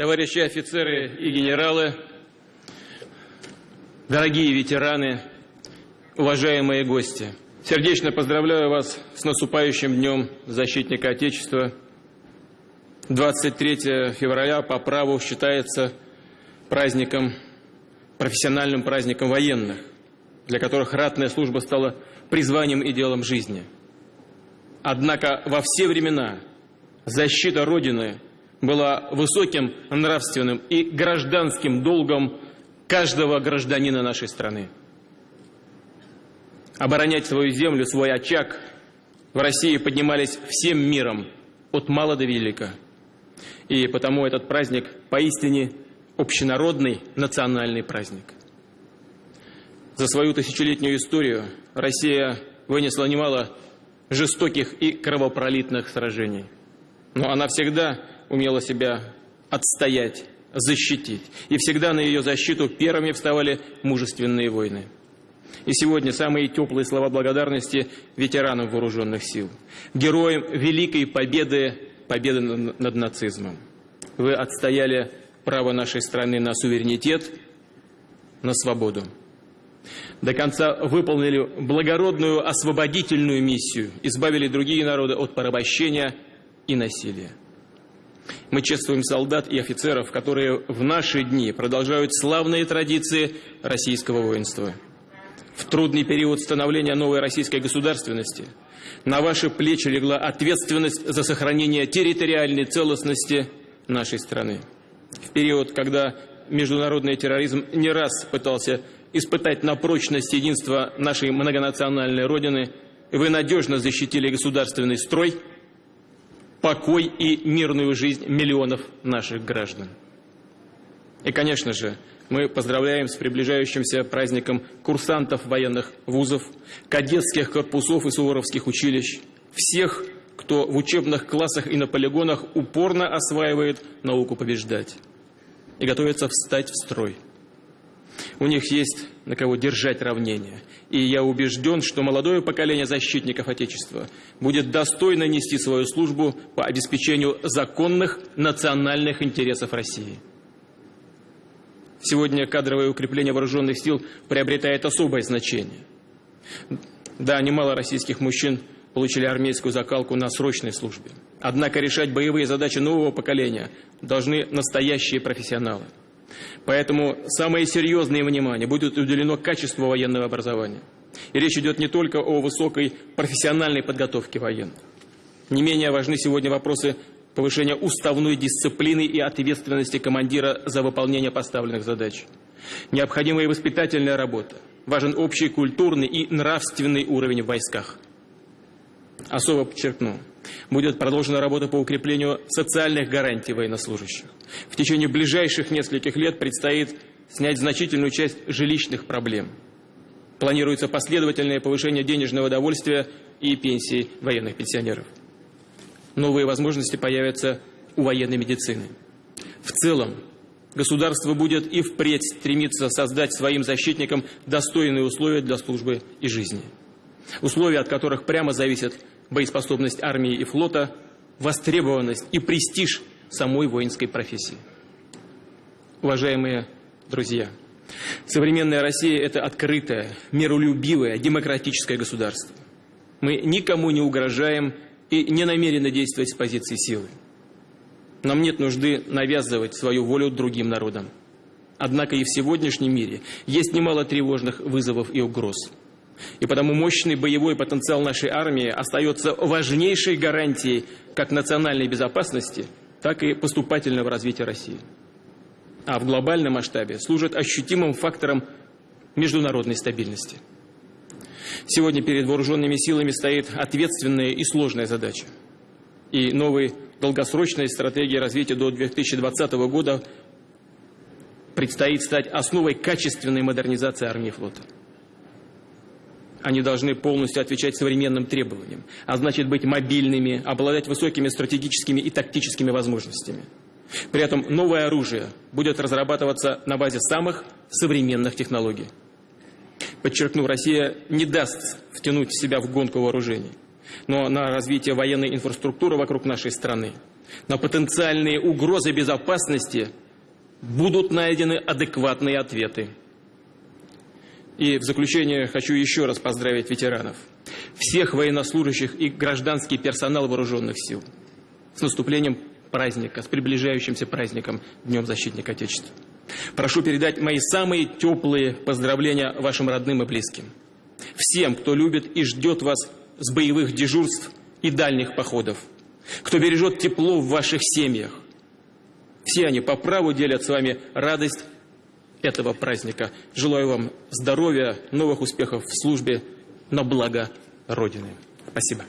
товарищи офицеры и генералы, дорогие ветераны, уважаемые гости. Сердечно поздравляю вас с наступающим днем защитника Отечества. 23 февраля по праву считается праздником, профессиональным праздником военных, для которых ратная служба стала призванием и делом жизни. Однако во все времена защита Родины была высоким нравственным и гражданским долгом каждого гражданина нашей страны. Оборонять свою землю, свой очаг в России поднимались всем миром, от мала до велика. И потому этот праздник поистине общенародный национальный праздник. За свою тысячелетнюю историю Россия вынесла немало жестоких и кровопролитных сражений. Но она всегда умела себя отстоять, защитить. И всегда на ее защиту первыми вставали мужественные войны. И сегодня самые теплые слова благодарности ветеранам вооруженных сил, героям великой победы, победы над нацизмом. Вы отстояли право нашей страны на суверенитет, на свободу. До конца выполнили благородную освободительную миссию, избавили другие народы от порабощения и насилия. Мы чествуем солдат и офицеров, которые в наши дни продолжают славные традиции российского воинства. В трудный период становления новой российской государственности на ваши плечи легла ответственность за сохранение территориальной целостности нашей страны. В период, когда международный терроризм не раз пытался испытать на прочность единства нашей многонациональной Родины, вы надежно защитили государственный строй – покой и мирную жизнь миллионов наших граждан. И, конечно же, мы поздравляем с приближающимся праздником курсантов военных вузов, кадетских корпусов и суворовских училищ, всех, кто в учебных классах и на полигонах упорно осваивает науку побеждать и готовится встать в строй. У них есть на кого держать равнение. И я убежден, что молодое поколение защитников Отечества будет достойно нести свою службу по обеспечению законных национальных интересов России. Сегодня кадровое укрепление вооруженных сил приобретает особое значение. Да, немало российских мужчин получили армейскую закалку на срочной службе. Однако решать боевые задачи нового поколения должны настоящие профессионалы – Поэтому самое серьезное внимание будет уделено качеству военного образования. И речь идет не только о высокой профессиональной подготовке военных. Не менее важны сегодня вопросы повышения уставной дисциплины и ответственности командира за выполнение поставленных задач. Необходимая воспитательная работа. Важен общий культурный и нравственный уровень в войсках. Особо подчеркну, будет продолжена работа по укреплению социальных гарантий военнослужащих. В течение ближайших нескольких лет предстоит снять значительную часть жилищных проблем. Планируется последовательное повышение денежного довольствия и пенсий военных пенсионеров. Новые возможности появятся у военной медицины. В целом, государство будет и впредь стремиться создать своим защитникам достойные условия для службы и жизни. Условия, от которых прямо зависит боеспособность армии и флота, востребованность и престиж самой воинской профессии. Уважаемые друзья, современная Россия – это открытое, миролюбивое, демократическое государство. Мы никому не угрожаем и не намерены действовать с позиции силы. Нам нет нужды навязывать свою волю другим народам. Однако и в сегодняшнем мире есть немало тревожных вызовов и угроз – и потому мощный боевой потенциал нашей армии остается важнейшей гарантией как национальной безопасности, так и поступательного развития России. А в глобальном масштабе служит ощутимым фактором международной стабильности. Сегодня перед вооруженными силами стоит ответственная и сложная задача. И новой долгосрочной стратегии развития до 2020 года предстоит стать основой качественной модернизации армии и флота. Они должны полностью отвечать современным требованиям, а значит быть мобильными, обладать высокими стратегическими и тактическими возможностями. При этом новое оружие будет разрабатываться на базе самых современных технологий. Подчеркну, Россия не даст втянуть себя в гонку вооружений, но на развитие военной инфраструктуры вокруг нашей страны, На потенциальные угрозы безопасности будут найдены адекватные ответы. И в заключение хочу еще раз поздравить ветеранов, всех военнослужащих и гражданский персонал вооруженных сил с наступлением праздника, с приближающимся праздником Днем Защитника Отечества. Прошу передать мои самые теплые поздравления вашим родным и близким. Всем, кто любит и ждет вас с боевых дежурств и дальних походов, кто бережет тепло в ваших семьях. Все они по праву делят с вами радость этого праздника. Желаю вам здоровья, новых успехов в службе на благо Родины. Спасибо.